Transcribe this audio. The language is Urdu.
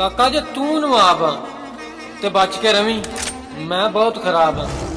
کاکا جی تب آپ تو بچ کے روی میں بہت خراب ہوں